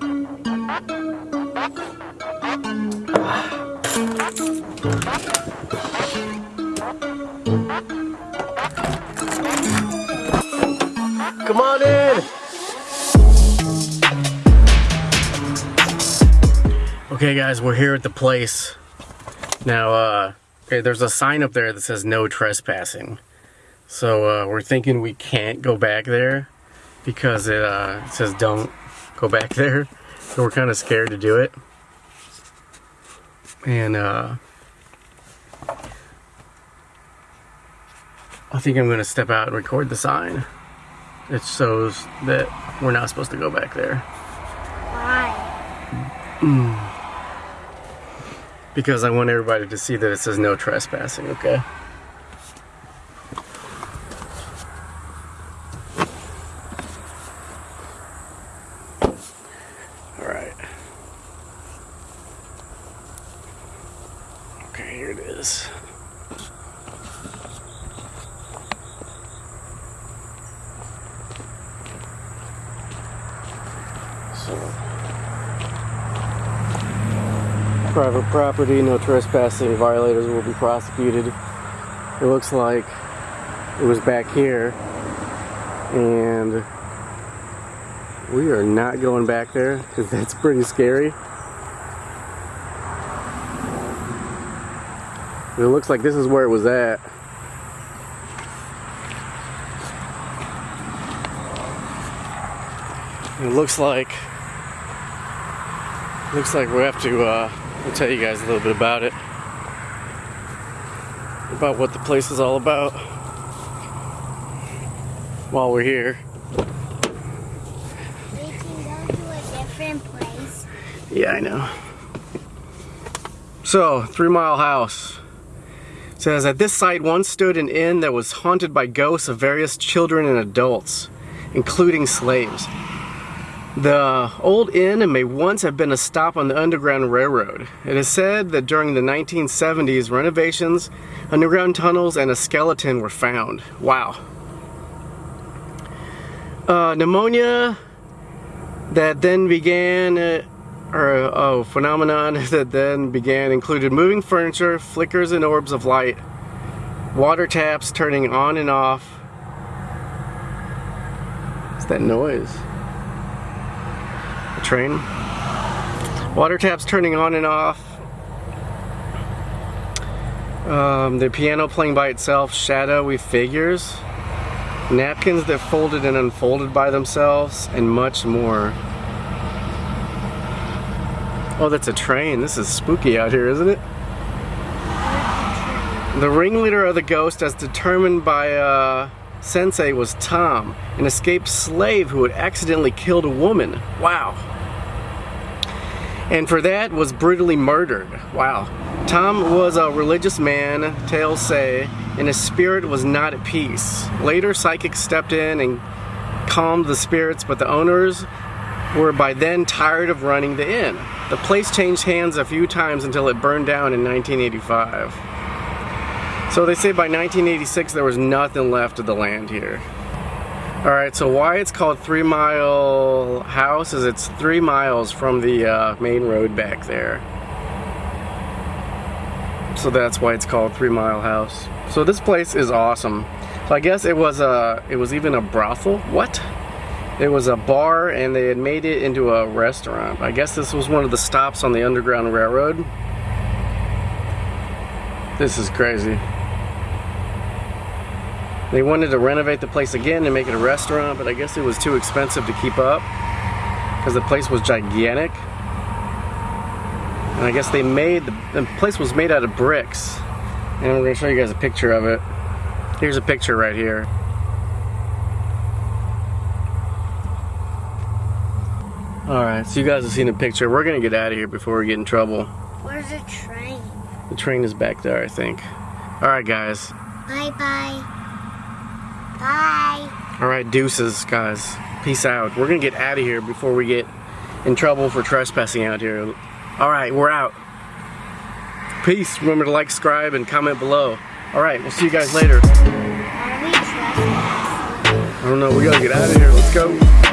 Come on in. Okay guys, we're here at the place. Now, uh, okay, there's a sign up there that says no trespassing. So uh, we're thinking we can't go back there because it, uh, it says don't go back there. So we're kind of scared to do it. And uh, I think I'm going to step out and record the sign. It shows that we're not supposed to go back there. Why? Mm. Because I want everybody to see that it says no trespassing, okay? Is. So, private property, no trespassing, violators will be prosecuted. It looks like it was back here, and we are not going back there because that's pretty scary. It looks like this is where it was at. It looks like looks like we have to uh, I'll tell you guys a little bit about it. About what the place is all about. While we're here. We can go to a different place. yeah I know. So three mile house says at this site once stood an inn that was haunted by ghosts of various children and adults including slaves the old inn may once have been a stop on the Underground Railroad. It is said that during the 1970s, renovations, underground tunnels, and a skeleton were found. Wow. Uh, pneumonia that then began, uh, or oh, phenomenon that then began included moving furniture, flickers and orbs of light, water taps turning on and off. What's that noise? A train. Water taps turning on and off. Um, the piano playing by itself, shadowy figures, napkins that folded and unfolded by themselves, and much more. Oh, that's a train. This is spooky out here, isn't it? The ringleader of the ghost, as determined by uh, Sensei, was Tom, an escaped slave who had accidentally killed a woman. Wow and for that was brutally murdered. Wow. Tom was a religious man, tales say, and his spirit was not at peace. Later, psychics stepped in and calmed the spirits, but the owners were by then tired of running the inn. The place changed hands a few times until it burned down in 1985. So they say by 1986 there was nothing left of the land here. Alright, so why it's called Three Mile House is it's three miles from the uh, main road back there. So that's why it's called Three Mile House. So this place is awesome. So I guess it was a, it was even a brothel. What? It was a bar and they had made it into a restaurant. I guess this was one of the stops on the Underground Railroad. This is crazy. They wanted to renovate the place again and make it a restaurant, but I guess it was too expensive to keep up because the place was gigantic. And I guess they made, the, the place was made out of bricks. And we're gonna show you guys a picture of it. Here's a picture right here. Alright, so you guys have seen the picture. We're gonna get out of here before we get in trouble. Where's the train? The train is back there, I think. Alright guys. Bye-bye. Bye. All right, deuces, guys. Peace out. We're gonna get out of here before we get in trouble for trespassing out here. All right, we're out. Peace. Remember to like, subscribe, and comment below. All right, we'll see you guys later. I don't know. We gotta get out of here. Let's go.